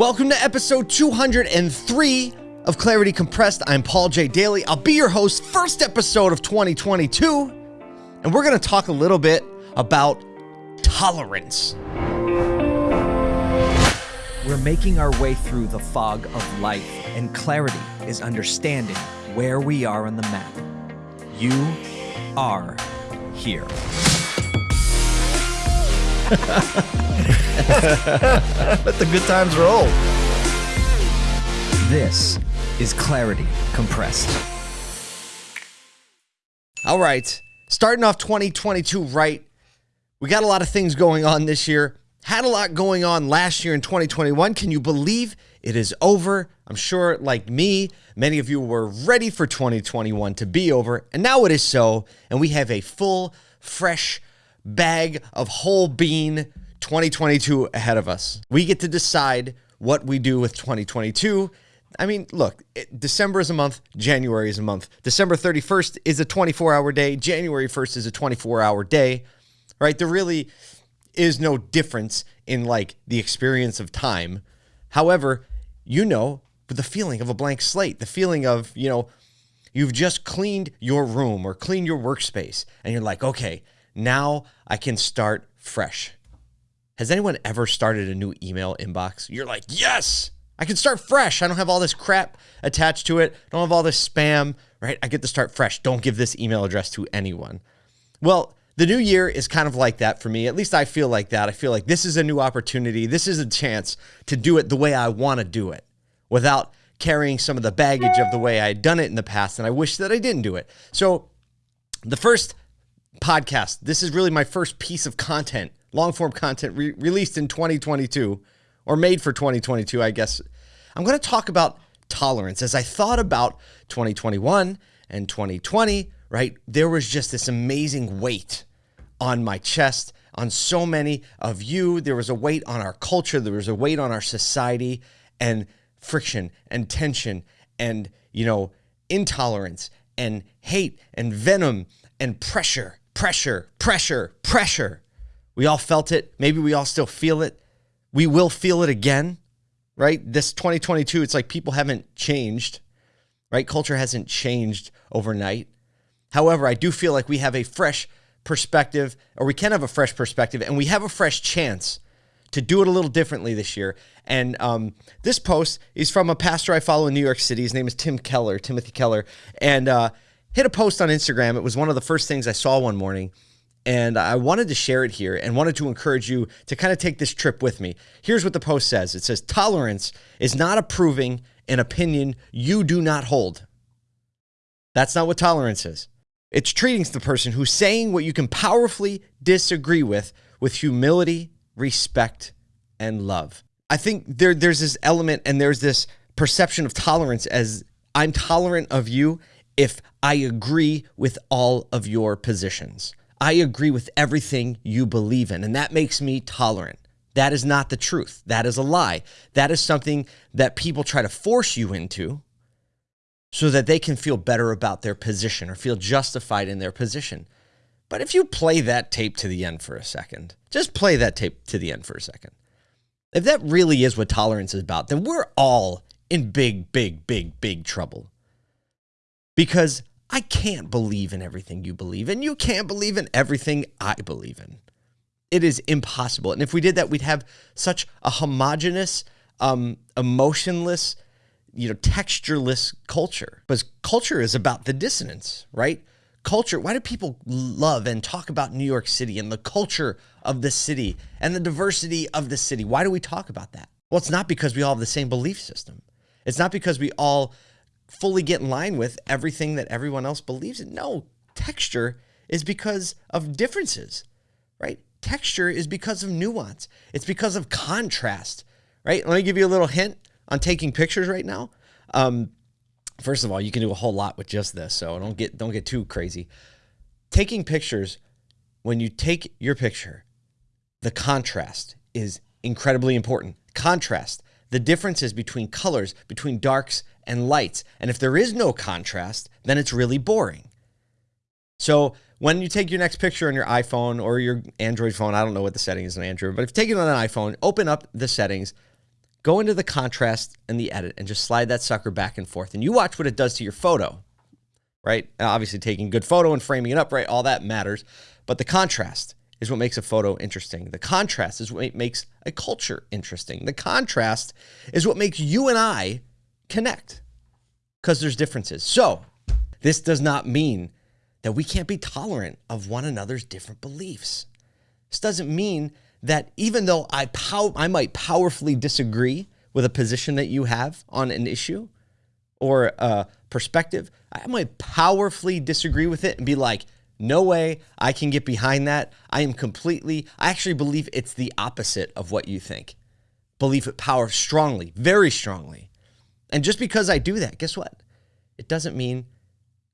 Welcome to episode 203 of Clarity Compressed. I'm Paul J. Daly. I'll be your host, first episode of 2022. And we're going to talk a little bit about tolerance. We're making our way through the fog of life, and clarity is understanding where we are on the map. You are here. Let the good times roll. This is Clarity Compressed. All right, starting off 2022 right. We got a lot of things going on this year. Had a lot going on last year in 2021. Can you believe it is over? I'm sure, like me, many of you were ready for 2021 to be over, and now it is so. And we have a full, fresh bag of whole bean 2022 ahead of us. We get to decide what we do with 2022. I mean, look, it, December is a month, January is a month. December 31st is a 24 hour day, January 1st is a 24 hour day, right? There really is no difference in like the experience of time. However, you know, the feeling of a blank slate, the feeling of, you know, you've just cleaned your room or cleaned your workspace and you're like, okay, now I can start fresh. Has anyone ever started a new email inbox? You're like, yes, I can start fresh. I don't have all this crap attached to it. I don't have all this spam, right? I get to start fresh. Don't give this email address to anyone. Well, the new year is kind of like that for me. At least I feel like that. I feel like this is a new opportunity. This is a chance to do it the way I want to do it without carrying some of the baggage of the way I had done it in the past. And I wish that I didn't do it. So, the first podcast, this is really my first piece of content, long form content re- released in 2022 or made for 2022, I guess. I'm going to talk about tolerance. As I thought about 2021 and 2020, right, there was just this amazing weight on my chest, on so many of you. There was a weight on our culture, there was a weight on our society, and friction and tension and, you know, intolerance and hate and venom and pressure, pressure, pressure, pressure. We all felt it. Maybe we all still feel it. We will feel it again, right? This 2022, it's like people haven't changed, right? Culture hasn't changed overnight. However, I do feel like we have a fresh perspective, or we can have a fresh perspective, and we have a fresh chance to do it a little differently this year. And um, this post is from a pastor I follow in New York City. His name is Tim Keller, Timothy Keller, and uh, hit a post on Instagram. It was one of the first things I saw one morning. And I wanted to share it here and wanted to encourage you to kind of take this trip with me. Here's what the post says it says, Tolerance is not approving an opinion you do not hold. That's not what tolerance is. It's treating the person who's saying what you can powerfully disagree with with humility, respect, and love. I think there, there's this element and there's this perception of tolerance as I'm tolerant of you if I agree with all of your positions. I agree with everything you believe in, and that makes me tolerant. That is not the truth. That is a lie. That is something that people try to force you into so that they can feel better about their position or feel justified in their position. But if you play that tape to the end for a second, just play that tape to the end for a second. If that really is what tolerance is about, then we're all in big, big, big, big trouble. Because I can't believe in everything you believe in. You can't believe in everything I believe in. It is impossible. And if we did that, we'd have such a homogenous, um, emotionless, you know, textureless culture. Because culture is about the dissonance, right? Culture. Why do people love and talk about New York City and the culture of the city and the diversity of the city? Why do we talk about that? Well, it's not because we all have the same belief system. It's not because we all fully get in line with everything that everyone else believes in. No, texture is because of differences, right? Texture is because of nuance. It's because of contrast, right? Let me give you a little hint on taking pictures right now. Um, first of all, you can do a whole lot with just this, so don't get don't get too crazy. Taking pictures, when you take your picture, the contrast is incredibly important. Contrast, the differences between colors, between darks and lights. And if there is no contrast, then it's really boring. So when you take your next picture on your iPhone or your Android phone, I don't know what the setting is on Android, but if you take it on an iPhone, open up the settings, go into the contrast and the edit and just slide that sucker back and forth. And you watch what it does to your photo, right? And obviously, taking good photo and framing it up, right? All that matters. But the contrast is what makes a photo interesting. The contrast is what makes a culture interesting. The contrast is what makes you and I connect because there's differences. So, this does not mean that we can't be tolerant of one another's different beliefs. This doesn't mean that even though I pow- I might powerfully disagree with a position that you have on an issue or a perspective, I might powerfully disagree with it and be like, no way I can get behind that. I am completely, I actually believe it's the opposite of what you think. Believe it power strongly, very strongly. And just because I do that, guess what? It doesn't mean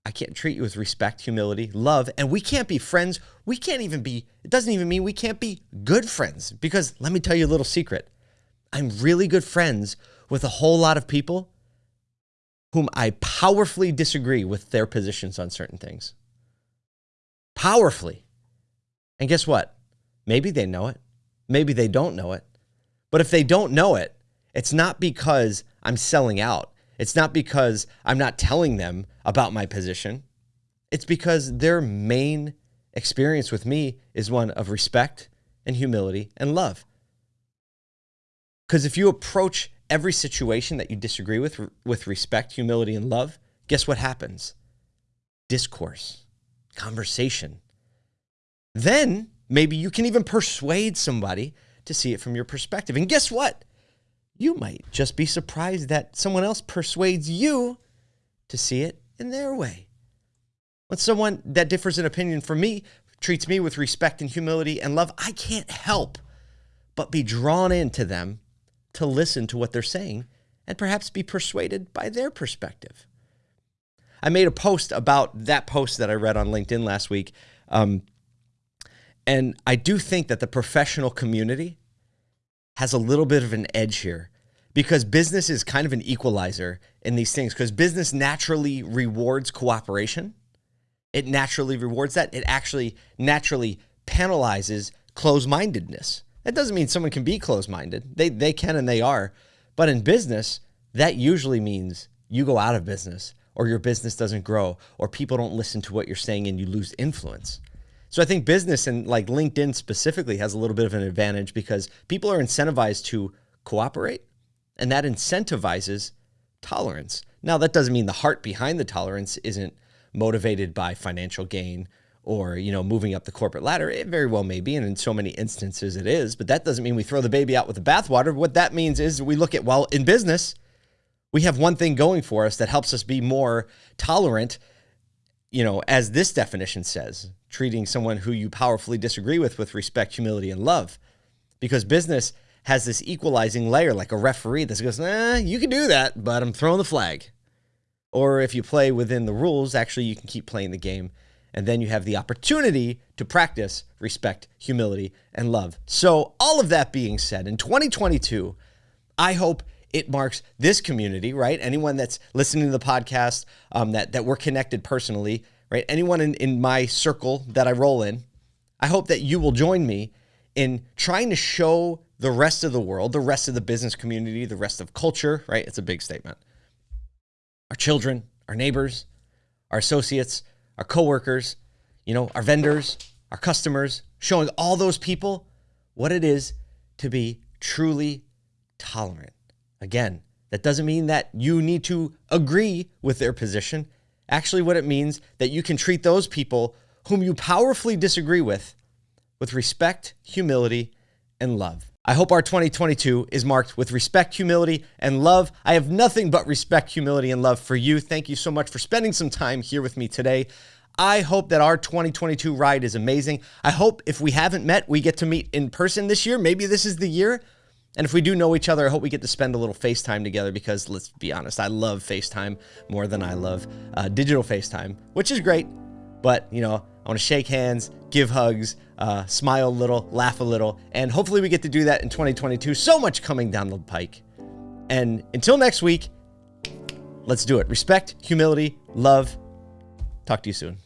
I can't treat you with respect, humility, love, and we can't be friends. We can't even be, it doesn't even mean we can't be good friends. Because let me tell you a little secret I'm really good friends with a whole lot of people whom I powerfully disagree with their positions on certain things. Powerfully. And guess what? Maybe they know it. Maybe they don't know it. But if they don't know it, it's not because I'm selling out. It's not because I'm not telling them about my position. It's because their main experience with me is one of respect and humility and love. Because if you approach every situation that you disagree with with respect, humility, and love, guess what happens? Discourse, conversation. Then maybe you can even persuade somebody to see it from your perspective. And guess what? You might just be surprised that someone else persuades you to see it in their way. When someone that differs in opinion from me treats me with respect and humility and love, I can't help but be drawn into them to listen to what they're saying and perhaps be persuaded by their perspective. I made a post about that post that I read on LinkedIn last week. Um, and I do think that the professional community has a little bit of an edge here because business is kind of an equalizer in these things because business naturally rewards cooperation. It naturally rewards that. It actually naturally penalizes closed mindedness. That doesn't mean someone can be closed minded, they, they can and they are. But in business, that usually means you go out of business or your business doesn't grow or people don't listen to what you're saying and you lose influence. So I think business and like LinkedIn specifically has a little bit of an advantage because people are incentivized to cooperate and that incentivizes tolerance. Now that doesn't mean the heart behind the tolerance isn't motivated by financial gain or you know moving up the corporate ladder it very well may be and in so many instances it is but that doesn't mean we throw the baby out with the bathwater what that means is we look at well in business we have one thing going for us that helps us be more tolerant you know as this definition says treating someone who you powerfully disagree with with respect, humility, and love. Because business has this equalizing layer, like a referee that goes, eh, you can do that, but I'm throwing the flag. Or if you play within the rules, actually, you can keep playing the game. And then you have the opportunity to practice respect, humility, and love. So, all of that being said, in 2022, I hope it marks this community, right? Anyone that's listening to the podcast, um, that, that we're connected personally, right? Anyone in, in my circle that I roll in, I hope that you will join me in trying to show the rest of the world, the rest of the business community, the rest of culture, right? It's a big statement. Our children, our neighbors, our associates, our coworkers, you know, our vendors, our customers, showing all those people what it is to be truly tolerant. Again, that doesn't mean that you need to agree with their position actually what it means that you can treat those people whom you powerfully disagree with with respect, humility, and love. I hope our 2022 is marked with respect, humility, and love. I have nothing but respect, humility, and love for you. Thank you so much for spending some time here with me today. I hope that our 2022 ride is amazing. I hope if we haven't met, we get to meet in person this year. Maybe this is the year. And if we do know each other, I hope we get to spend a little FaceTime together because let's be honest, I love FaceTime more than I love uh, digital FaceTime, which is great. But, you know, I want to shake hands, give hugs, uh, smile a little, laugh a little, and hopefully we get to do that in 2022. So much coming down the pike. And until next week, let's do it. Respect, humility, love. Talk to you soon.